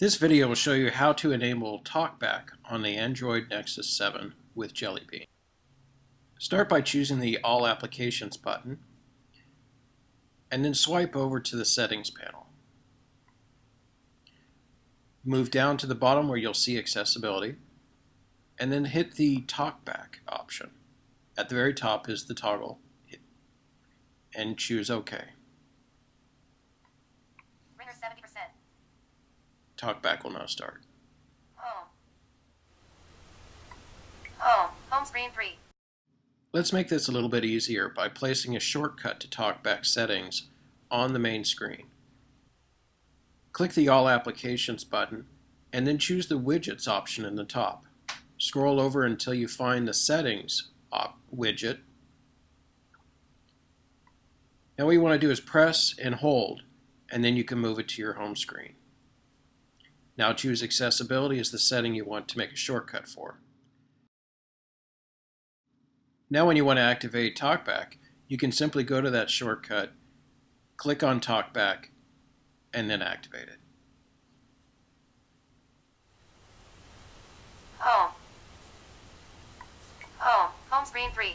This video will show you how to enable TalkBack on the Android Nexus 7 with Jelly Bean. Start by choosing the All Applications button and then swipe over to the Settings panel. Move down to the bottom where you'll see Accessibility and then hit the TalkBack option. At the very top is the toggle and choose OK. TalkBack will now start. Home. Home. Home screen 3. Let's make this a little bit easier by placing a shortcut to TalkBack settings on the main screen. Click the All Applications button and then choose the Widgets option in the top. Scroll over until you find the Settings widget. Now what you want to do is press and hold and then you can move it to your home screen. Now choose Accessibility as the setting you want to make a shortcut for. Now when you want to activate TalkBack, you can simply go to that shortcut, click on TalkBack, and then activate it. Home. Home. Home screen 3.